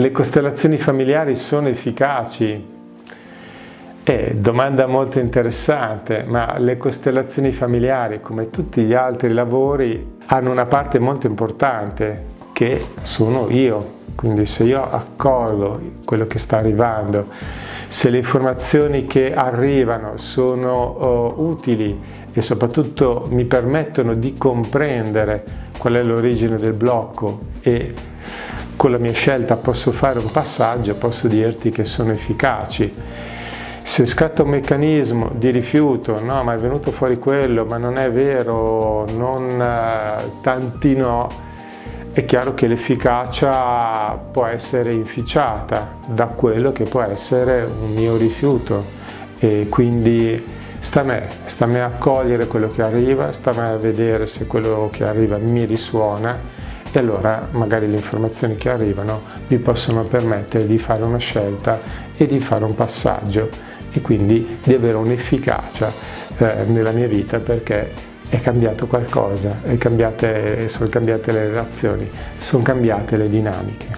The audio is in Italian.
le costellazioni familiari sono efficaci? Eh, domanda molto interessante, ma le costellazioni familiari, come tutti gli altri lavori, hanno una parte molto importante che sono io. Quindi se io accolgo quello che sta arrivando, se le informazioni che arrivano sono uh, utili e soprattutto mi permettono di comprendere qual è l'origine del blocco e con la mia scelta posso fare un passaggio, posso dirti che sono efficaci. Se scatta un meccanismo di rifiuto, no ma è venuto fuori quello, ma non è vero, non uh, tanti no, è chiaro che l'efficacia può essere inficiata da quello che può essere un mio rifiuto e quindi sta a me, sta a me a cogliere quello che arriva, sta a me a vedere se quello che arriva mi risuona e allora magari le informazioni che arrivano mi possono permettere di fare una scelta e di fare un passaggio e quindi di avere un'efficacia eh, nella mia vita perché è cambiato qualcosa, è cambiate, sono cambiate le relazioni, sono cambiate le dinamiche.